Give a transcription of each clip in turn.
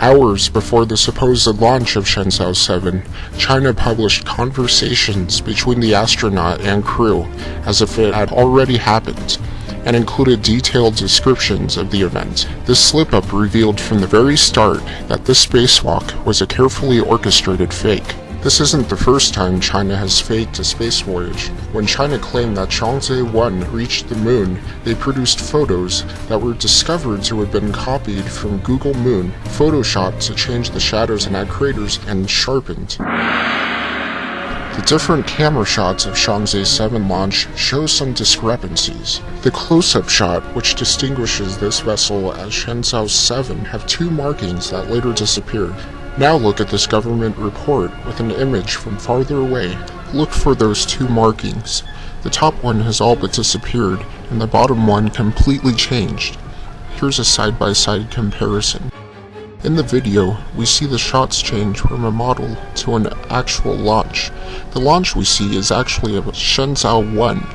Hours before the supposed launch of Shenzhou 7, China published conversations between the astronaut and crew as if it had already happened, and included detailed descriptions of the event. This slip-up revealed from the very start that this spacewalk was a carefully orchestrated fake. This isn't the first time China has faked a space voyage. When China claimed that Chang'e 1 reached the moon, they produced photos that were discovered to have been copied from Google Moon, photoshopped to change the shadows and add craters, and sharpened. The different camera shots of Chang'e 7 launch show some discrepancies. The close-up shot, which distinguishes this vessel as Shenzhou 7, have two markings that later disappeared. Now look at this government report with an image from farther away. Look for those two markings. The top one has all but disappeared, and the bottom one completely changed. Here's a side-by-side -side comparison. In the video, we see the shots change from a model to an actual launch. The launch we see is actually a Shenzhou 1.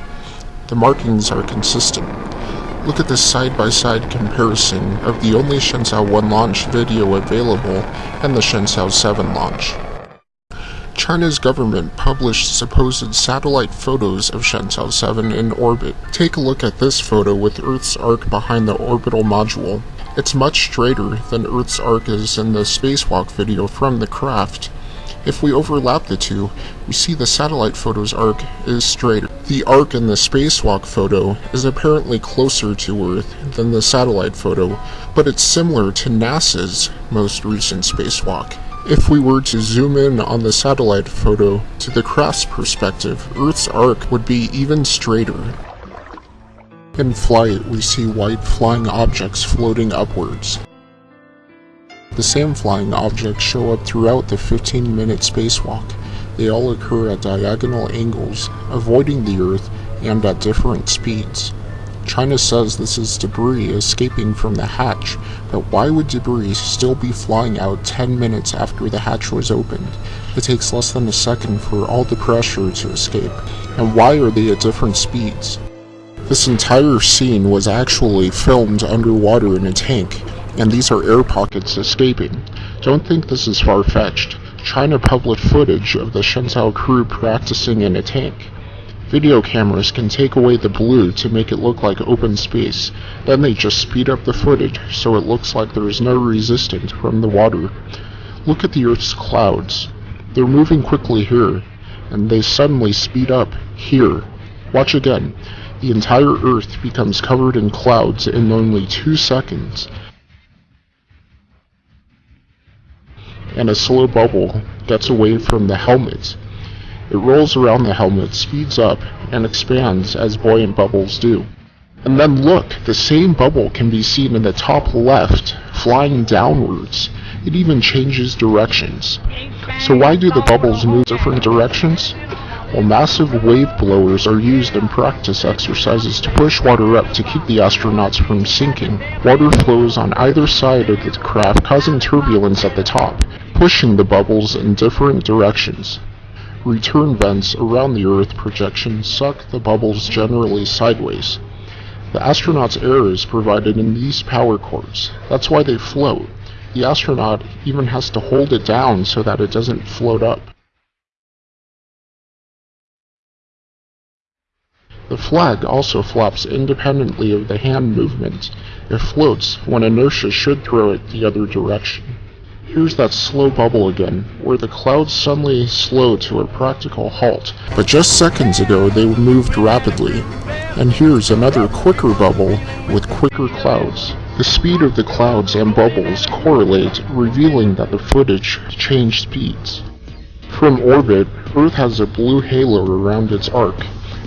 The markings are consistent. Look at this side-by-side -side comparison of the only Shenzhou 1 launch video available and the Shenzhou 7 launch. China's government published supposed satellite photos of Shenzhou 7 in orbit. Take a look at this photo with Earth's arc behind the orbital module. It's much straighter than Earth's arc is in the spacewalk video from the craft. If we overlap the two, we see the satellite photo's arc is straighter. The arc in the spacewalk photo is apparently closer to Earth than the satellite photo, but it's similar to NASA's most recent spacewalk. If we were to zoom in on the satellite photo to the craft's perspective, Earth's arc would be even straighter. In flight, we see white flying objects floating upwards. The same flying objects show up throughout the 15-minute spacewalk. They all occur at diagonal angles, avoiding the Earth and at different speeds. China says this is debris escaping from the hatch, but why would debris still be flying out 10 minutes after the hatch was opened? It takes less than a second for all the pressure to escape, and why are they at different speeds? This entire scene was actually filmed underwater in a tank, and these are air pockets escaping. Don't think this is far-fetched. China published footage of the Shenzhou crew practicing in a tank. Video cameras can take away the blue to make it look like open space, then they just speed up the footage so it looks like there is no resistance from the water. Look at the Earth's clouds. They're moving quickly here, and they suddenly speed up here. Watch again. The entire Earth becomes covered in clouds in only two seconds, and a slow bubble gets away from the helmet. It rolls around the helmet, speeds up, and expands as buoyant bubbles do. And then look, the same bubble can be seen in the top left, flying downwards. It even changes directions. So why do the bubbles move different directions? Well, massive wave blowers are used in practice exercises to push water up to keep the astronauts from sinking. Water flows on either side of the craft, causing turbulence at the top pushing the bubbles in different directions. Return vents around the Earth projection suck the bubbles generally sideways. The astronauts' air is provided in these power cords. That's why they float. The astronaut even has to hold it down so that it doesn't float up. The flag also flops independently of the hand movement. It floats when inertia should throw it the other direction. Here's that slow bubble again, where the clouds suddenly slow to a practical halt. But just seconds ago they moved rapidly. And here's another quicker bubble with quicker clouds. The speed of the clouds and bubbles correlate, revealing that the footage changed speeds. From orbit, Earth has a blue halo around its arc,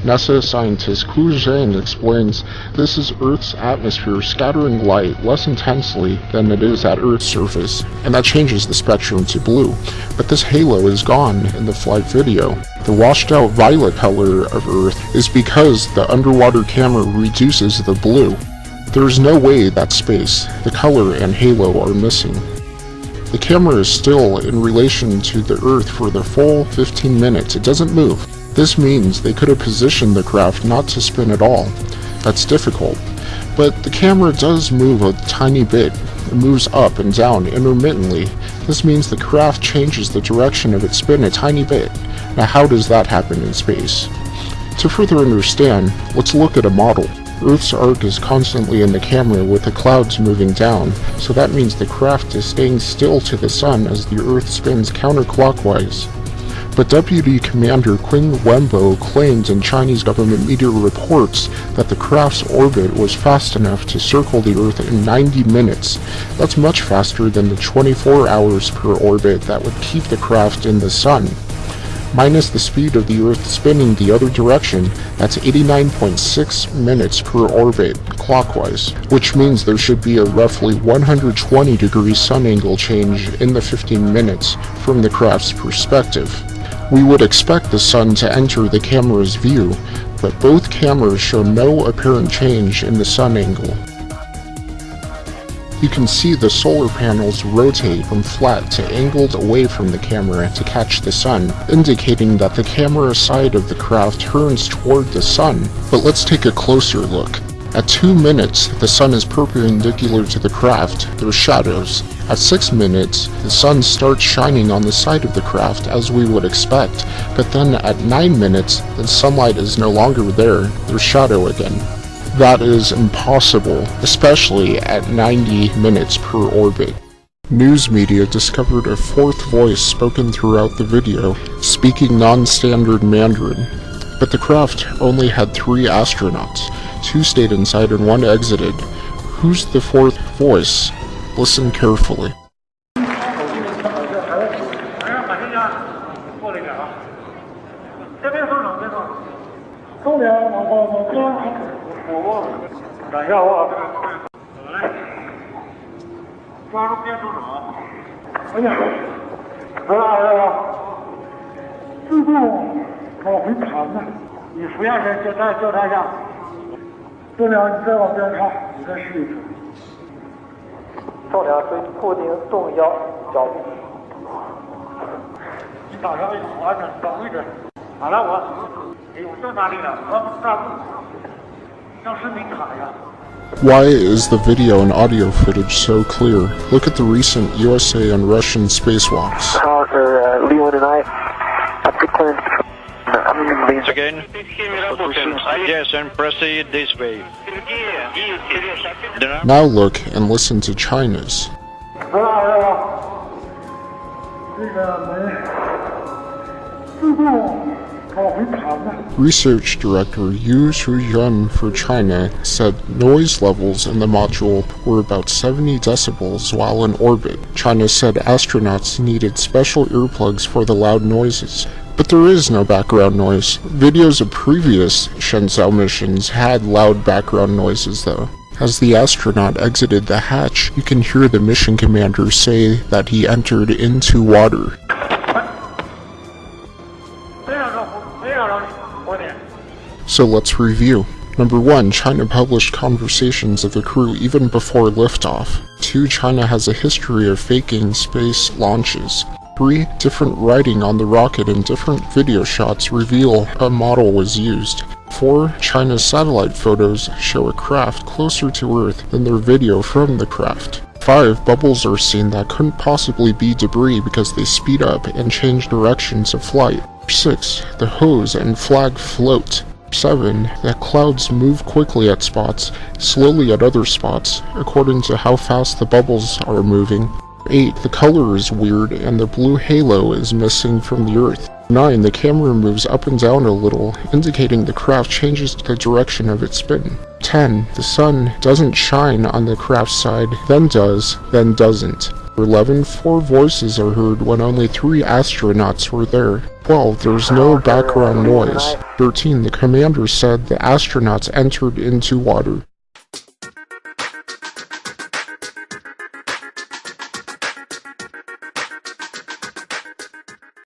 NASA scientist Ku Zheng explains this is Earth's atmosphere scattering light less intensely than it is at Earth's surface, and that changes the spectrum to blue. But this halo is gone in the flight video. The washed out violet color of Earth is because the underwater camera reduces the blue. There is no way that space, the color and halo are missing. The camera is still in relation to the Earth for the full 15 minutes. It doesn't move. This means they could have positioned the craft not to spin at all. That's difficult. But the camera does move a tiny bit. It moves up and down intermittently. This means the craft changes the direction of its spin a tiny bit. Now how does that happen in space? To further understand, let's look at a model. Earth's arc is constantly in the camera with the clouds moving down, so that means the craft is staying still to the sun as the Earth spins counterclockwise. But Deputy Commander Qin Wenbo claimed in Chinese government media reports that the craft's orbit was fast enough to circle the Earth in 90 minutes. That's much faster than the 24 hours per orbit that would keep the craft in the sun. Minus the speed of the Earth spinning the other direction, that's 89.6 minutes per orbit clockwise, which means there should be a roughly 120 degree sun angle change in the 15 minutes from the craft's perspective. We would expect the sun to enter the camera's view, but both cameras show no apparent change in the sun angle. You can see the solar panels rotate from flat to angled away from the camera to catch the sun, indicating that the camera side of the craft turns toward the sun. But let's take a closer look. At 2 minutes, the sun is perpendicular to the craft, there's shadows. At 6 minutes, the sun starts shining on the side of the craft as we would expect, but then at 9 minutes, the sunlight is no longer there, there's shadow again. That is impossible, especially at 90 minutes per orbit. News media discovered a fourth voice spoken throughout the video, speaking non-standard Mandarin. But the craft only had three astronauts, Two stayed inside and one exited. Who's the fourth voice? Listen carefully. 重量，你再往边看，你再试一试。 重量对固定动腰脚步。你打上一个完整找位置。好了，我。哎呦，这哪里了？我大步。像是名卡呀。Why is the video and audio footage so clear? Look at the recent USA and Russian spacewalks. Officer uh, Leland and I have declared Again? Yes, and proceed this way. Now look and listen to China's. Research Director Yu Shuyun for China said noise levels in the module were about 70 decibels while in orbit. China said astronauts needed special earplugs for the loud noises. But there is no background noise. Videos of previous Shenzhou missions had loud background noises though. As the astronaut exited the hatch, you can hear the mission commander say that he entered into water. So let's review. Number 1. China published conversations of the crew even before liftoff. 2. China has a history of faking space launches. 3. Different writing on the rocket and different video shots reveal a model was used. 4. China's satellite photos show a craft closer to Earth than their video from the craft. 5. Bubbles are seen that couldn't possibly be debris because they speed up and change directions of flight. 6. The hose and flag float. 7. The clouds move quickly at spots, slowly at other spots, according to how fast the bubbles are moving. 8. The color is weird and the blue halo is missing from the earth. 9. The camera moves up and down a little, indicating the craft changes the direction of its spin. 10. The sun doesn't shine on the craft's side, then does, then doesn't. 11. Four voices are heard when only three astronauts were there. 12. There's no background noise. 13. The commander said the astronauts entered into water.